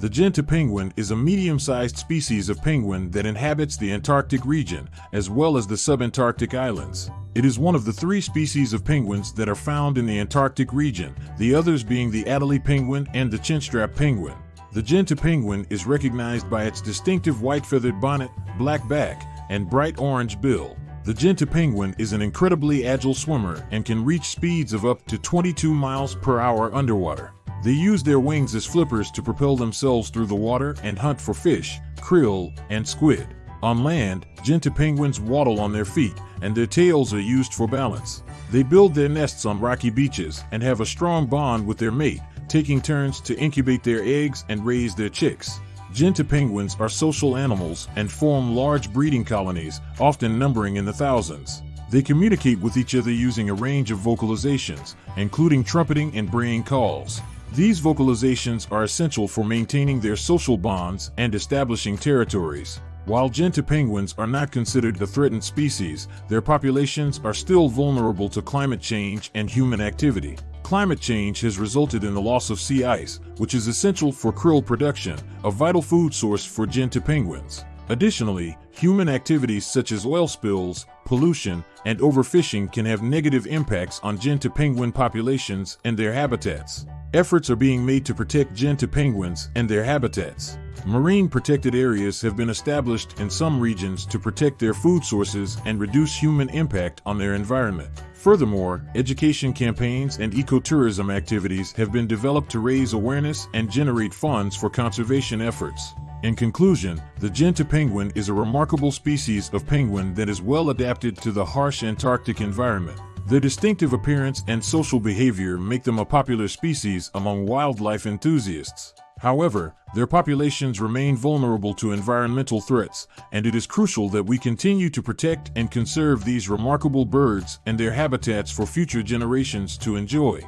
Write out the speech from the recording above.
The Gentoo penguin is a medium-sized species of penguin that inhabits the Antarctic region as well as the subantarctic islands. It is one of the three species of penguins that are found in the Antarctic region, the others being the Adelie penguin and the chinstrap penguin. The Gentoo penguin is recognized by its distinctive white feathered bonnet, black back, and bright orange bill. The Gentoo penguin is an incredibly agile swimmer and can reach speeds of up to 22 miles per hour underwater. They use their wings as flippers to propel themselves through the water and hunt for fish, krill, and squid. On land, Gentoo penguins waddle on their feet, and their tails are used for balance. They build their nests on rocky beaches and have a strong bond with their mate, taking turns to incubate their eggs and raise their chicks. Gentoo penguins are social animals and form large breeding colonies, often numbering in the thousands. They communicate with each other using a range of vocalizations, including trumpeting and braying calls. These vocalizations are essential for maintaining their social bonds and establishing territories. While Gentoo penguins are not considered a threatened species, their populations are still vulnerable to climate change and human activity. Climate change has resulted in the loss of sea ice, which is essential for krill production, a vital food source for Gentoo penguins. Additionally, human activities such as oil spills, pollution, and overfishing can have negative impacts on Gentoo penguin populations and their habitats. Efforts are being made to protect Gentoo penguins and their habitats. Marine protected areas have been established in some regions to protect their food sources and reduce human impact on their environment. Furthermore, education campaigns and ecotourism activities have been developed to raise awareness and generate funds for conservation efforts. In conclusion, the Gentoo penguin is a remarkable species of penguin that is well adapted to the harsh Antarctic environment. Their distinctive appearance and social behavior make them a popular species among wildlife enthusiasts. However, their populations remain vulnerable to environmental threats, and it is crucial that we continue to protect and conserve these remarkable birds and their habitats for future generations to enjoy.